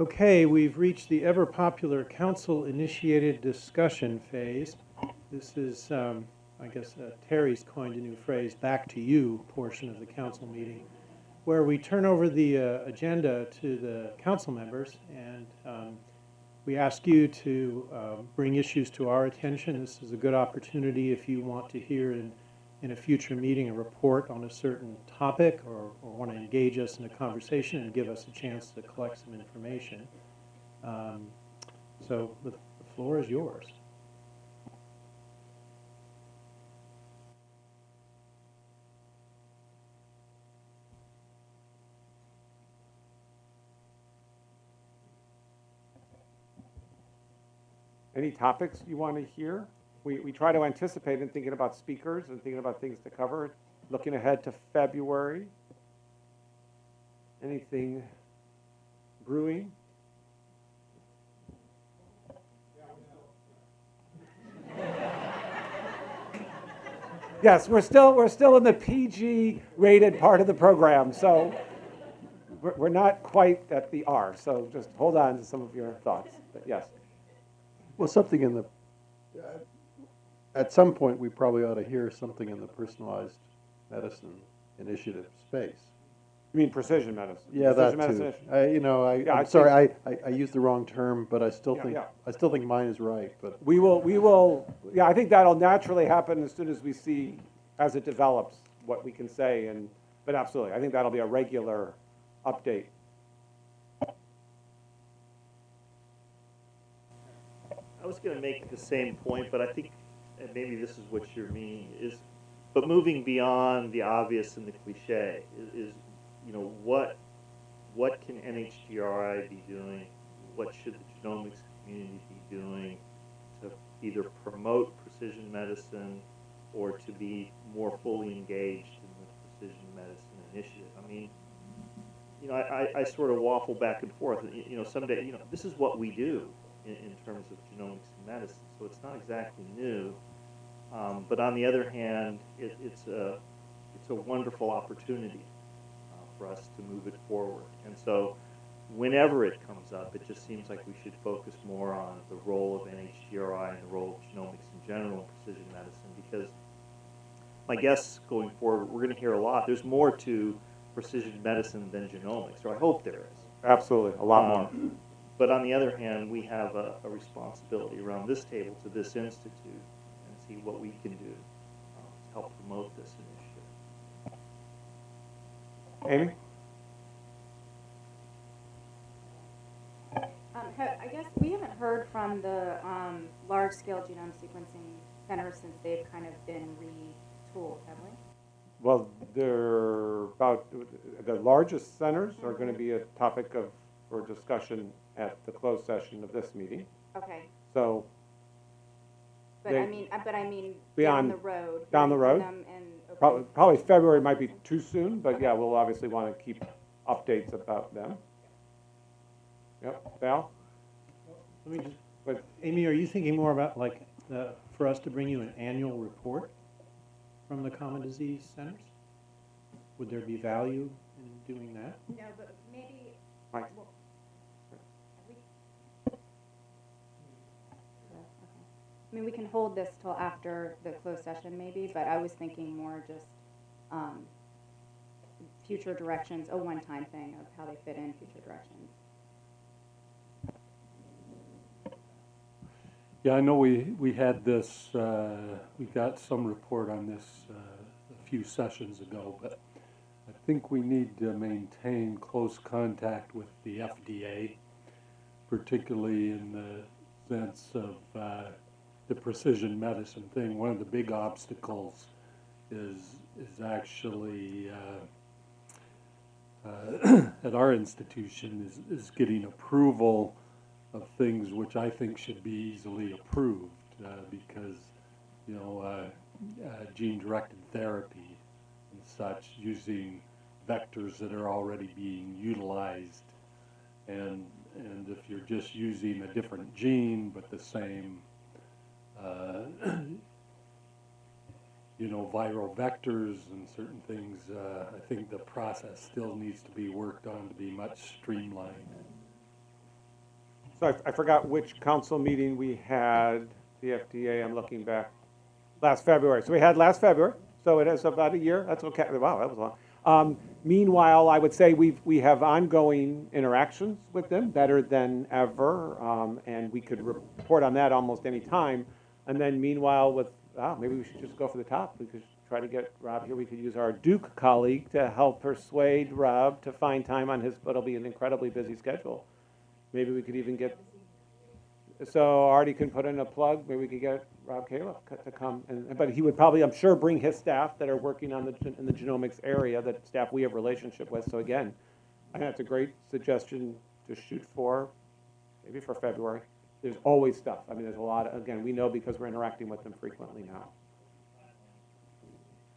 Okay, we've reached the ever-popular council-initiated discussion phase. This is, um, I guess uh, Terry's coined a new phrase, "back to you" portion of the council meeting, where we turn over the uh, agenda to the council members, and um, we ask you to uh, bring issues to our attention. This is a good opportunity if you want to hear in, in a future meeting a report on a certain topic or, or want to engage us in a conversation and give us a chance to collect some information. Um, So the the floor is yours. Any topics you want to hear? We, we try to anticipate in thinking about speakers and thinking about things to cover, looking ahead to February. Anything brewing? Yes, we're still, we're still in the PG rated part of the program, so we're, we're not quite at the R, so just hold on to some of your thoughts, but yes. Well, something in the, at some point, we probably ought to hear something in the personalized medicine initiative space. You mean precision medicine? Yeah, that medicine too. I, you know, I, Yeah, I I'm sorry, I, I, I used the wrong term, but I still Yeah, think, yeah. I still think mine is right, but We will, we will, yeah, I think that'll naturally happen as soon as we see, as it develops, what we can say, and, but absolutely, I think that'll be a regular update. I was going to make the same point, but I think, and maybe this is what you're meaning, is, but moving beyond the obvious and the cliche is, is you know, what, what can NHGRI be doing? What should the genomics community be doing to either promote precision medicine or to be more fully engaged in the precision medicine initiative? I mean, you know, I, I, I sort of waffle back and forth. You you know, someday, you know, this is what we do in, in terms of genomics and medicine, so it's not exactly new. Um, but on the other hand, it, it's a it's a wonderful opportunity uh, for us to move it forward. And so, whenever it comes up, it just seems like we should focus more on the role of NHGRI and the role of genomics in general in precision medicine because my guess going forward, we're going to hear a lot. There's more to precision medicine than genomics, or I hope there is. Absolutely, a lot more. Um, But on the other hand, we have a, a responsibility around this table to this institute and see what we can do uh, to help promote this initiative. Amy? Um, I guess we haven't heard from the um, large-scale genome sequencing centers since they've kind of been retooled, have we? Well, they're about, the largest centers are going to be a topic of, for discussion at the closed session of this meeting. Okay, So, but They- I mean, uh, but I mean, Beyond- down the road. down the road? from and- okay. probably, probably February might be too soon, but yeah, we'll obviously want to keep updates about them. Yep, Val? Let me just, But Amy, are you thinking more about like, the- for us to bring you an annual report from the common disease centers? Would there be value in doing that? No, but maybe. Mike. well, have we- Yeah, okay. I mean, we can hold this till after the closed session maybe, but I was thinking more just, um, future directions, a one-time thing of how they fit in future directions. Yeah, I know we, we had this, uh, we got some report on this uh, a few sessions ago, but I think we need to maintain close contact with the FDA, particularly in the sense of uh, the precision medicine thing. One of the big obstacles is, is actually uh, uh, at our institution is, is getting approval of things which I think should be easily approved, uh, because, you know, uh, uh, gene-directed therapy and such, using vectors that are already being utilized. And, and if you're just using a different gene, but the same, uh, you know, viral vectors and certain things, uh, I think the process still needs to be worked on to be much streamlined. So I, I forgot which council meeting we had, the FDA, I'm looking back, last February. So we had last February, so it is about a year, that's okay, wow, that was long. Um, meanwhile, I would say we've, we have ongoing interactions with them, better than ever, um, and we could report on that almost any time. And then meanwhile with, wow, maybe we should just go for the top, we could try to get Rob here, we could use our Duke colleague to help persuade Rob to find time on his, But it'll be an incredibly busy schedule. Maybe we could even get, so Artie can put in a plug, maybe we could get Rob co- to come, and, but he would probably, I'm sure, bring his staff that are working on the, in the genomics area, that staff we have relationship with, so again, I think that's a great suggestion to shoot for, maybe for February. There's always stuff, I mean, there's a lot, of- again, we know because we're interacting with them frequently now.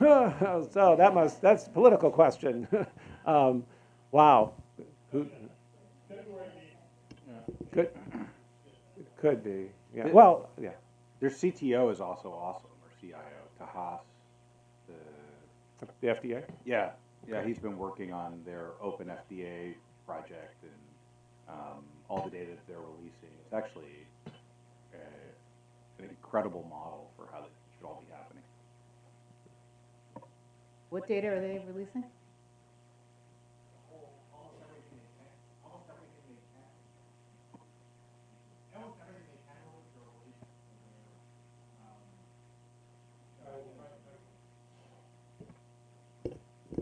So that must, that's a political question. Um, Wow. Who- Could, could be, yeah, well, yeah. Their CTO is also awesome, or CIO, Tahas. The, The FDA? yeah, yeah, he's been working on their open FDA project and um, all the data that they're releasing. It's actually uh, an incredible model for how this should all be happening. What data are they releasing?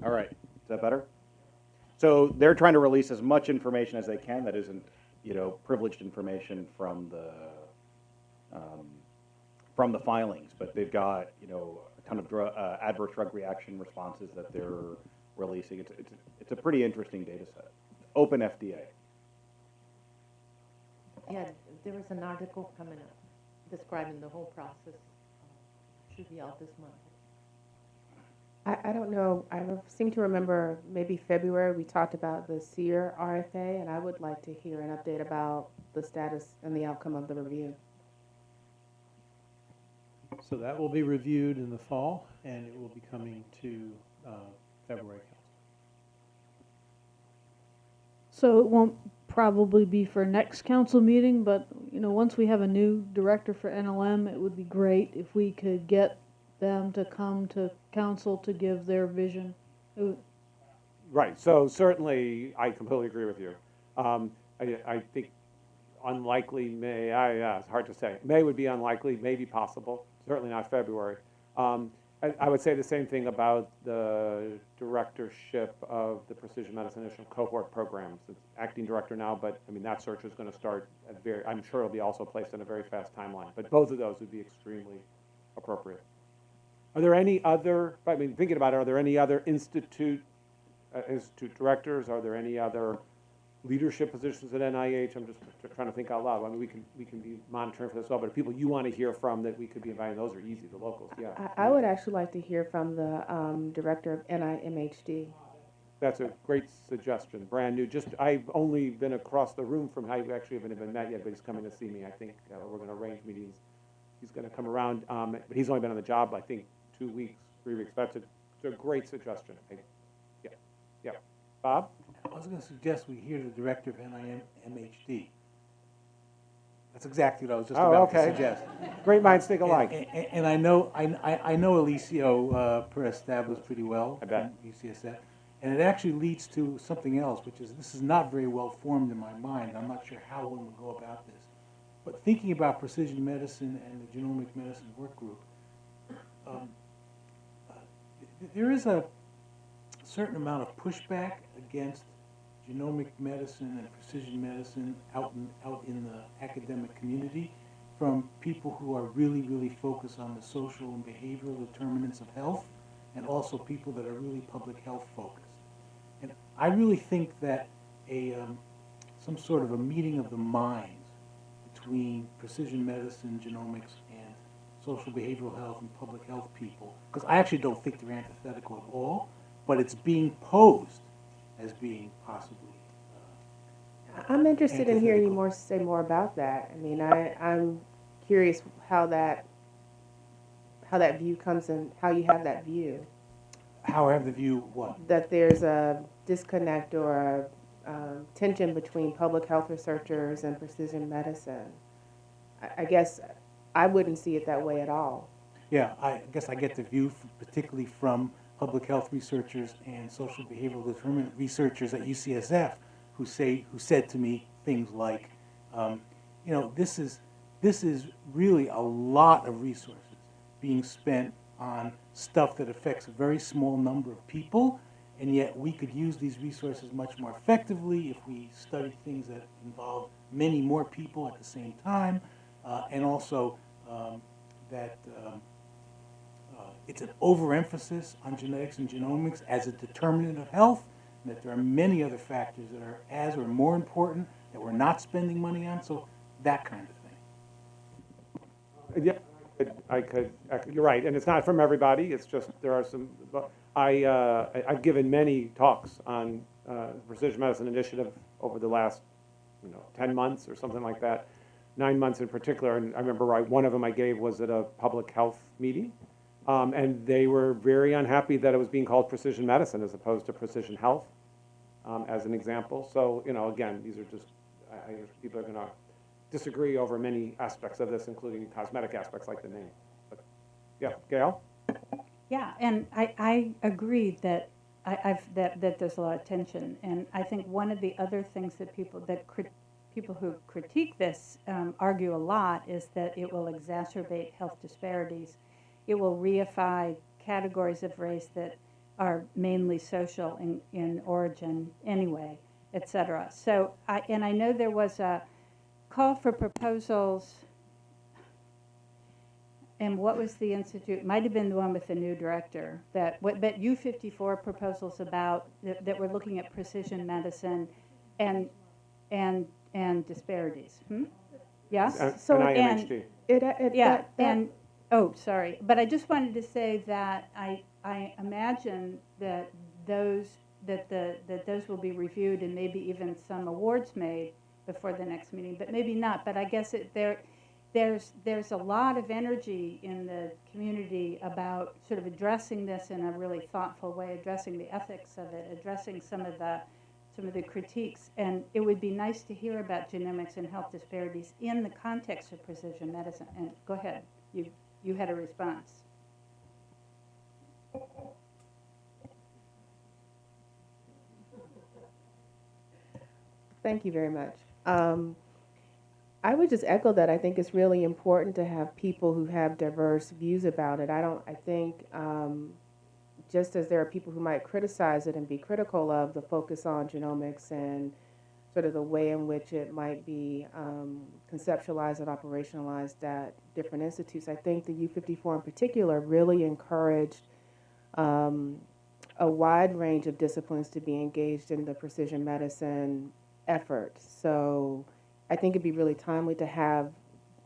All right, is that better? So they're trying to release as much information as they can that isn't, you know, privileged information from the, um, from the filings, but they've got, you know, a ton of drug, uh, adverse drug reaction responses that they're releasing. It's, it's, it's a pretty interesting data set. Open FDA. Yeah, there was an article coming up describing the whole process. uh, Should be out this month. I, I don't know, I seem to remember maybe February, we talked about the CSER RFA, and I would like to hear an update about the status and the outcome of the review. So that will be reviewed in the fall, and it will be coming to uh, February council. So it won't probably be for next council meeting, but, you know, once we have a new director for NLM, it would be great if we could get them to come to council to give their vision. Right, so certainly, I completely agree with you. Um, I, I think unlikely May, I, yeah, it's hard to say. May would be unlikely, maybe possible, certainly not February. Um, I, I would say the same thing about the directorship of the Precision Medicine Initial Cohort Programs. It's acting director now, but, I mean, that search is gonna start at very, I'm sure it'll be also placed in a very fast timeline. But both of those would be extremely appropriate. Are there any other, I mean, thinking about it, are there any other institute uh, institute directors? Are there any other leadership positions at NIH? I'm just trying to think out loud. I mean, we can, we can be monitoring for this all, but people you want to hear from that we could be inviting, those are easy, the locals, yeah. I, I would actually like to hear from the, um, director of NIMHD. That's a great suggestion, brand new. Just, I've only been across the room from, I actually haven't even met yet, but he's coming to see me. I think uh, we're going to arrange meetings. He's going to come around, um, but he's only been on the job, I think, two weeks, three weeks. That's a, it's a great suggestion. I- Yeah, yeah. Bob? I was gonna suggest we hear the director of NIM, MHD. That's exactly what I was just Oh, about to okay. suggest. Great minds think alike. and- and I know, I, I- I know Eliseo, uh, Pérez-Stable pretty well. I bet. from UCSF. And it actually leads to something else, which is, this is not very well formed in my mind. I'm not sure how one would go about this. But thinking about precision medicine and the genomic medicine work group, um, there is a certain amount of pushback against genomic medicine and precision medicine out in, out in the academic community from people who are really, really focused on the social and behavioral determinants of health, and also people that are really public health focused. And I really think that a, um, some sort of a meeting of the minds between precision medicine, genomics, social behavioral health and public health people, because I actually don't think they're antithetical at all, but it's being posed as being possibly. uh, I'm interested in hearing you more, say more about that. I mean, I, I'm curious how that, how that view comes in, how you have that view. How I have the view, what? That there's a disconnect or um, tension between public health researchers and precision medicine. I, I guess I wouldn't see it that way at all. Yeah, I guess I get the view particularly from public health researchers and social behavioral determinant researchers at UCSF who say, who said to me things like, um, you know, this is, this is really a lot of resources being spent on stuff that affects a very small number of people, and yet we could use these resources much more effectively if we studied things that involve many more people at the same time, uh, and also um, that um, uh, it's an overemphasis on genetics and genomics as a determinant of health, and that there are many other factors that are as or more important that we're not spending money on, so that kind of thing. Yeah, I could, I could- you're right, and it's not from everybody, it's just, there are some, I, uh, I've given many talks on uh, precision medicine initiative over the last, you know, ten months or something like that, nine months in particular, and I remember right, one of them I gave was at a public health meeting, um, and they were very unhappy that it was being called precision medicine as opposed to precision health, um, as an example, so, you know, again, these are just, I, I, people are gonna disagree over many aspects of this, including cosmetic aspects like the name. But, Yeah, Gail? Yeah, and I, I agree that I, I've, that, that there's a lot of tension. And I think one of the other things that people, that people who critique this um, argue a lot is that it will exacerbate health disparities. It will reify categories of race that are mainly social in, in origin anyway, et cetera. So, I, and I know there was a call for proposals and what was the institute? Might have been the one with the new director. That what, but U fifty four proposals about that, that were looking at precision medicine, and and and disparities. Hmm? Yes. And- So- and and- It, it, Yeah, that- that- and, oh, sorry, but I just wanted to say that I, I imagine that those, that the, that those will be reviewed and maybe even some awards made before the next meeting, but maybe not, but I guess it, there, there's, there's a lot of energy in the community about sort of addressing this in a really thoughtful way, addressing the ethics of it, addressing some of the, some of the critiques. And it would be nice to hear about genomics and health disparities in the context of precision medicine. And go ahead, you, you had a response. Thank you very much. Um, I would just echo that. I think it's really important to have people who have diverse views about it. I don't, I think, um, just as there are people who might criticize it and be critical of the focus on genomics and sort of the way in which it might be um, conceptualized and operationalized at different institutes, I think the U54 in particular really encouraged um, a wide range of disciplines to be engaged in the precision medicine effort. So I think it'd be really timely to have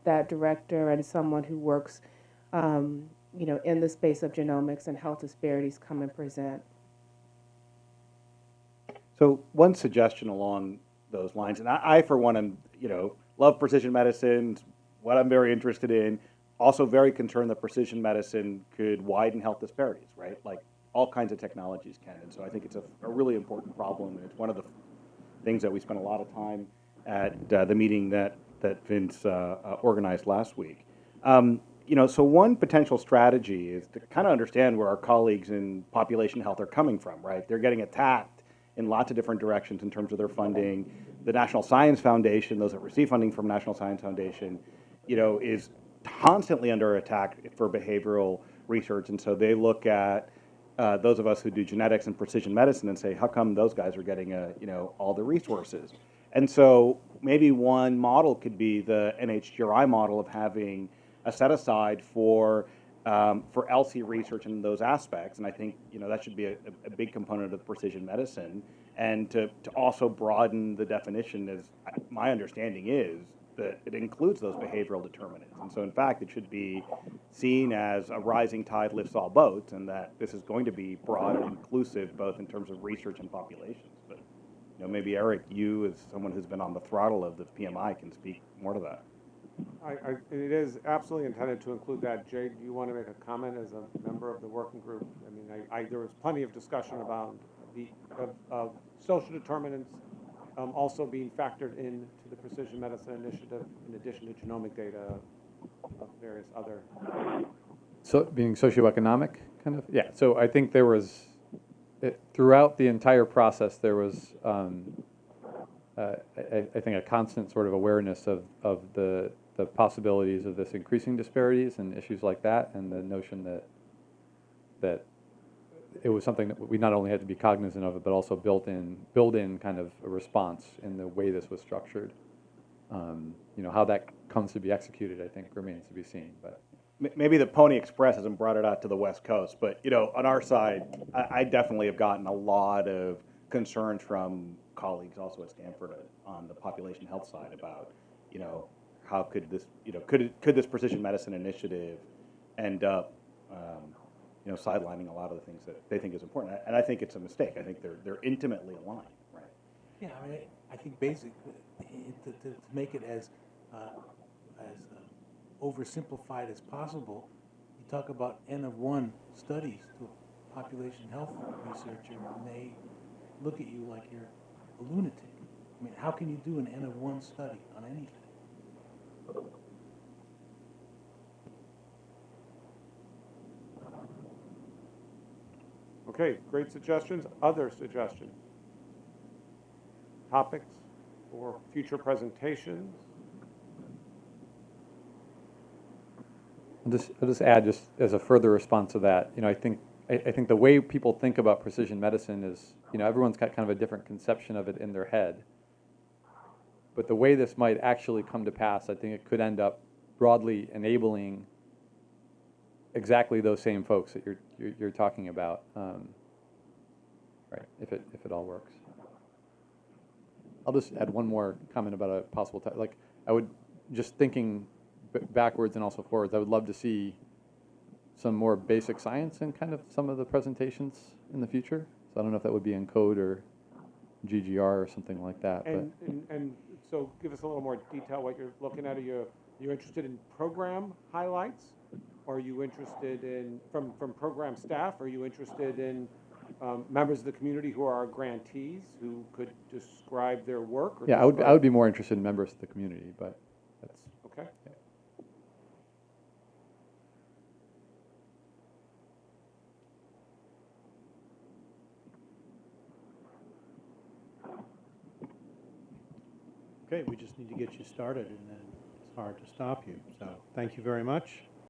that director and someone who works, um, you know, in the space of genomics and health disparities come and present. So one suggestion along those lines, and I, I for one am, you know, love precision medicine, what I'm very interested in. Also very concerned that precision medicine could widen health disparities, right? Like all kinds of technologies can. And so I think it's a, a really important problem. And it's one of the things that we spent a lot of time at uh, the meeting that, that Vince uh, uh, organized last week. Um, you know, so one potential strategy is to kind of understand where our colleagues in population health are coming from, right? They're getting attacked in lots of different directions in terms of their funding. The National Science Foundation, those that receive funding from National Science Foundation, you know, is constantly under attack for behavioral research. And so they look at uh, those of us who do genetics and precision medicine and say, how come those guys are getting, uh, you know, all the resources? And so maybe one model could be the NHGRI model of having a set aside for um, for ELSI research in those aspects. And I think you know that should be a, a big component of precision medicine. And to, to also broaden the definition, as my understanding is, that it includes those behavioral determinants. And so, in fact, it should be seen as a rising tide lifts all boats, and that this is going to be broad and inclusive, both in terms of research and populations. But you know, maybe Eric, you as someone who's been on the throttle of the PMI, can speak more to that. I, I, it is absolutely intended to include that. Jay, do you want to make a comment as a member of the working group? I mean, I, I, there was plenty of discussion about the, of, of social determinants, um, also being factored into the precision medicine initiative in addition to genomic data of various other So, being socioeconomic, kind of? Yeah, so I think there was, it, throughout the entire process, there was, um, uh, I, I think a constant sort of awareness of, of the, the possibilities of this increasing disparities and issues like that, and the notion that, that it was something that we not only had to be cognizant of it, but also built in, build in kind of a response in the way this was structured. Um, you know, how that comes to be executed, I think, remains to be seen, but. Maybe the Pony Express hasn't brought it out to the West Coast, but, you know, on our side, I, I definitely have gotten a lot of concerns from colleagues also at Stanford on the population health side about, you know, how could this, you know, could, it- could this precision medicine initiative end up, um, you know, sidelining a lot of the things that they think is important? And I think it's a mistake. I think they're, they're intimately aligned, right? Yeah, I mean, I think basically, to, to, to make it as, uh, as uh, oversimplified as possible, you talk about N of one studies to a population health researcher, and they look at you like you're a lunatic. I mean, how can you do an N of one study on anything? Okay, great suggestions. Other suggestions? Topics for future presentations? I'll just, I'll just add, just as a further response to that, you know, I think, I, I think the way people think about precision medicine is, you know, everyone's got kind of a different conception of it in their head. But the way this might actually come to pass, I think it could end up broadly enabling exactly those same folks that you're, you're, you're talking about. Um, right, if it, if it all works. I'll just add one more comment about a possible, like, I would, just thinking backwards and also forwards, I would love to see some more basic science in kind of some of the presentations in the future. So I don't know if that would be ENCODE or GGR or something like that, but. And, and, and so give us a little more detail what you're looking at. Are you, you interested in program highlights? Are you interested in, from, from program staff, are you interested in um, members of the community who are our grantees, who could describe their work? or Yeah, I would, I would be more interested in members of the community, but that's, Okay. Okay, we just need to get you started, and then it's hard to stop you. So, thank you very much.